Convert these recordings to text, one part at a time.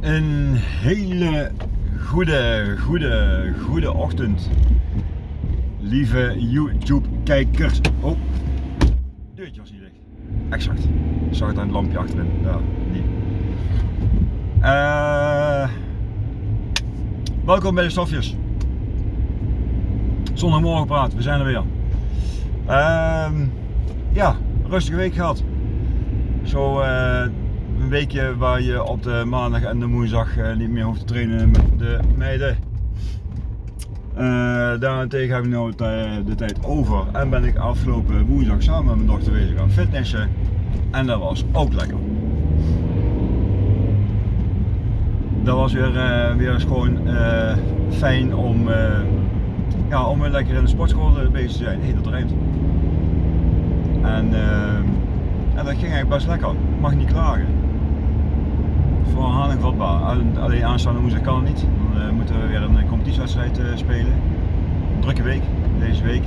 Een hele goede, goede, goede ochtend. Lieve YouTube kijkers. Oh, deurtje was niet dicht. Exact. Ik zag het aan het lampje achterin. Ja, die. Eh, welkom bij de stofjes. Zondagmorgen praat, we zijn er weer. Ehm, ja, rustige week gehad. Zo eh, een weekje waar je op de maandag en de woensdag eh, niet meer hoeft te trainen met de meiden. Uh, daarentegen heb ik nu de tijd over en ben ik afgelopen woensdag samen met mijn dochter bezig gaan fitnessen. En dat was ook lekker. Dat was weer, weer eens gewoon fijn om, ja, om weer lekker in de sportschool bezig te zijn. Hey, dat rijmt. En, en dat ging eigenlijk best lekker. Mag niet klagen voor herhaling vatbaar. Alleen aanstaande woensdag kan het niet. Dan uh, moeten we weer een competitiewedstrijd uh, spelen. Drukke week, deze week.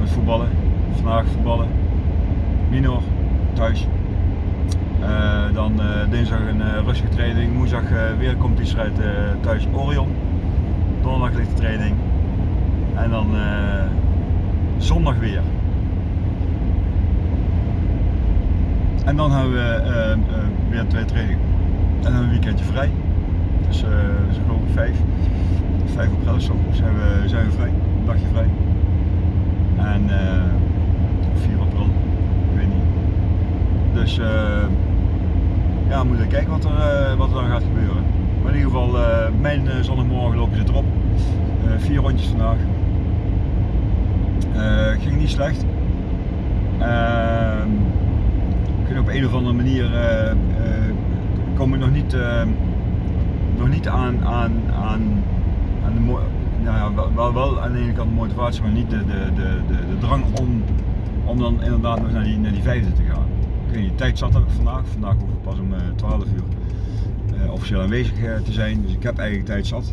Met voetballen. Vandaag voetballen. Minor, thuis. Dan dinsdag een rustige training. Woensdag weer een competitiewedstrijd thuis Orion. Donderdag ligt de training. En dan zondag weer. En dan hebben we weer twee trainingen. En een weekendje vrij. Dus, uh, geloof ik 5, 5 april zo zijn we, zijn we vrij. Dagje vrij. En uh, 4 april, ik weet niet. Dus uh, ja, we moeten kijken wat er, uh, wat er dan gaat gebeuren. Maar in ieder geval, uh, mijn zondagmorgen lopen zit erop. vier rondjes vandaag. ging niet slecht. Ehm, ik op een of andere manier ik nog niet, uh, nog niet aan, aan, aan, aan de nou ja, wel, wel aan de ene kant de motivatie, maar niet de, de, de, de, de drang om, om dan inderdaad nog naar die, naar die vijfde te gaan. Ik weet niet, tijd zat vandaag. Vandaag hoef ik pas om uh, 12 uur uh, officieel aanwezig uh, te zijn, dus ik heb eigenlijk tijd zat.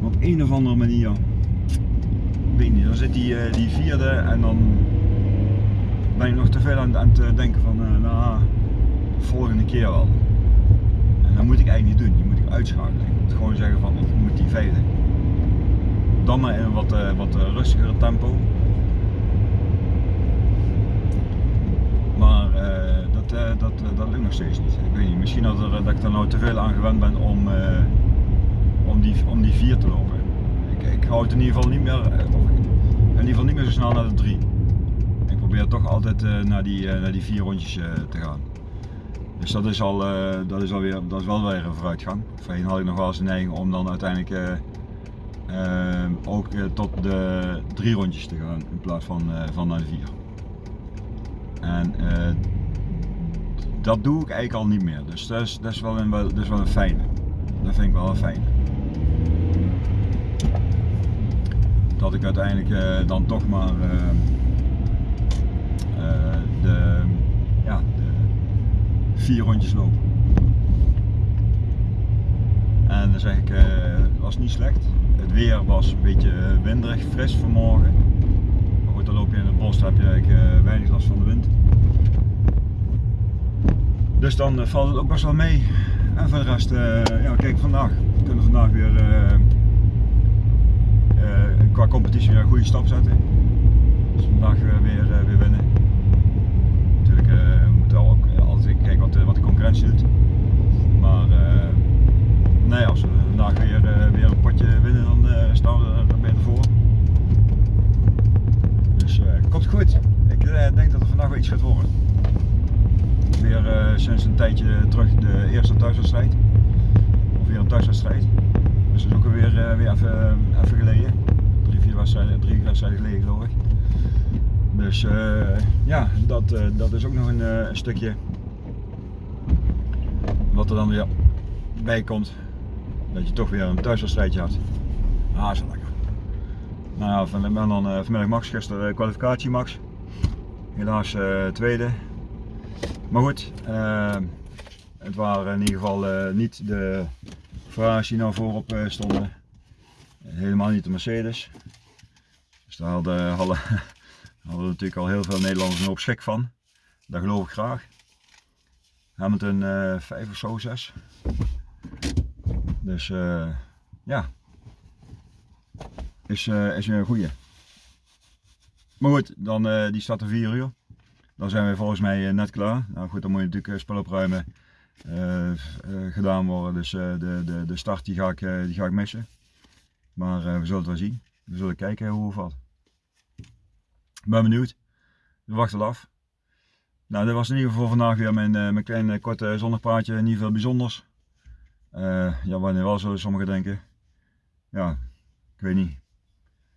Maar op een of andere manier, ik weet niet, dan zit die, die vierde en dan ben ik nog te veel aan, aan het denken van, nou, volgende keer wel. Dat moet ik eigenlijk niet doen, die moet ik uitschakelen. Ik moet gewoon zeggen van, ik moet die vijfde. Dan maar in een wat, uh, wat rustigere tempo. Maar uh, dat, dat, dat lukt nog steeds niet. Ik weet niet, misschien dat, dat ik er nou te veel aan gewend ben om, om, die, om die vier te lopen. Ik, ik hou het in ieder geval niet meer, in ieder geval niet meer zo snel naar de drie. Ik probeer toch altijd naar, die, naar die vier rondjes te gaan. Dus dat is, al, uh, dat, is alweer, dat is wel weer een vooruitgang. Voorheen had ik nog wel eens een neiging om dan uiteindelijk uh, uh, ook tot de drie rondjes te gaan in plaats van, van naar de vier. En dat doe ik eigenlijk al niet meer. Dus dat is, dat is, wel, een, dat is wel een fijne. Dat vind ik wel een fijne. Dat ik uiteindelijk dan toch maar de vier rondjes lopen. En dan zeg ik, het uh, was niet slecht. Het weer was een beetje winderig, fris vanmorgen. Maar goed, dan loop je in het bos, heb je eigenlijk uh, weinig last van de wind. Dus dan valt het ook best wel mee. En voor de rest, ja, kijk vandaag. We kunnen vandaag weer qua competitie weer een goede stap zetten. Dus vandaag weer, weer winnen. Natuurlijk wat de, wat de concurrentie doet. Maar uh, nee, als we vandaag weer, uh, weer een potje winnen, dan staan we er beter voor. Dus komt goed. Ik denk dat er vandaag wel iets gaat worden. Weer sinds een tijdje terug de eerste thuiswedstrijd. Of weer een thuiswedstrijd. Dus dat is ook weer, weer even, even geleden. Drie, vier wedstrijden, drie wedstrijden geleden geloof ik. Dus ja, dat, dat is ook nog een, een stukje er dan weer bij komt. Dat je toch weer een thuiswedstrijdje had. Ah, lekker. Nou van, ben dan uh, vanmiddag Max, gisteren uh, kwalificatie Max. Helaas uh, tweede. Maar goed, het waren in ieder geval niet de Ferraris die nou voorop stonden. Helemaal niet de Mercedes. Dus daar hadden, hadden, natuurlijk al heel veel Nederlanders een hoop van. Dat geloof ik graag. Hamilton uh, 5 of zo, 6. Dus eh, ja, is, uh, is een goeie. Maar goed, dan, die staat er 4 uur. Dan zijn we volgens mij net klaar. Nou goed, dan moet je natuurlijk spul opruimen gedaan worden. Dus de, de, de start die ga ik, die ga ik missen. Maar we zullen het wel zien. We zullen kijken hoe het valt. Ik ben benieuwd. We wachten af. Nou, dit was in ieder geval vandaag weer mijn, mijn kleine korte zonnepraatje. Niet veel bijzonders. Uh, ja, wanneer wel zullen sommigen denken. Ja, ik weet niet.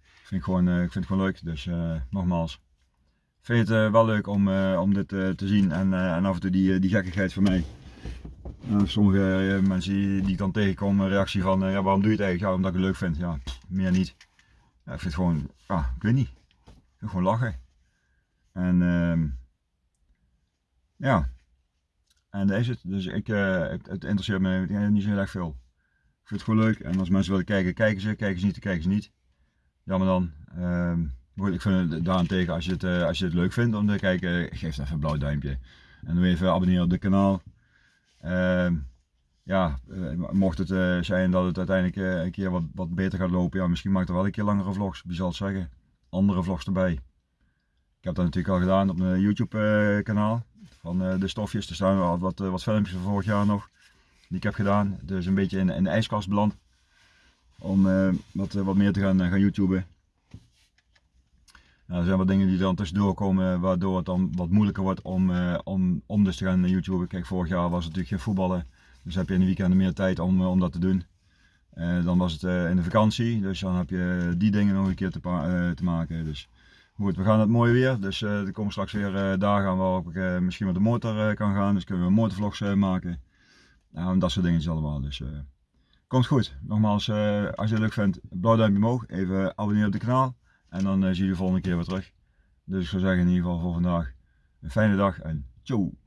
Ik vind het gewoon, uh, ik vind het gewoon leuk, dus nogmaals. Ik vind het wel leuk om, om dit te zien en, en af en toe die, die gekkigheid van mij. sommige mensen die, ik dan tegenkom, een reactie van ja, waarom doe je het eigenlijk? Ja, omdat ik het leuk vind. Ja, meer niet. Ja, ik vind het gewoon, ah, ik weet niet. Ik vind gewoon lachen. En ehm, ja, en daar is het. Dus ik, uh, het, het, interesseert me niet zo heel erg veel. Ik vind het gewoon leuk. En als mensen willen kijken, kijken ze. Kijken ze niet, dan kijken ze niet. Jammer dan. Uh, ik vind het daarentegen, als je het, uh, als je het leug vindt om te kijken, geef even een blauw duimpje. En doe even abonneren op dit kanaal. Uh, ja, uh, mocht het zijn dat het uiteindelijk een keer wat, wat beter gaat lopen, ja, misschien maak ik er wel een keer langere vlogs, wie zal het zeggen. Andere vlogs erbij. Ik heb dat natuurlijk al gedaan op mijn YouTube kanaal van eh, de stofjes. Er staan al wat, eh, wat filmpjes van vorig jaar nog die ik heb gedaan. Dus een beetje in, in de ijskast beland om uh, wat, wat meer te gaan, gaan YouTuben. Nou, er zijn wat dingen die dan tussendoor komen waardoor het dan wat moeilijker wordt om, om, om dus te gaan YouTuben. Kijk, vorig jaar was het natuurlijk geen voetballen, dus heb je in de weekenden meer tijd om, om dat te doen. Dan was het in de vakantie, dus dan heb je die dingen nog een keer te, te maken. Dus Goed, we gaan het mooi weer, dus uh, er komen straks weer uh, dagen waarop ik uh, misschien met de motor kan gaan, dus kunnen we motorvlogs maken. Nou, dat soort dingen allemaal, dus komt goed. Nogmaals, als je het leuk vindt, blauw duimpje omhoog, even abonneren op het kanaal en dan zie je de volgende keer weer terug. Dus ik zou zeggen in ieder geval voor vandaag een fijne dag en ciao!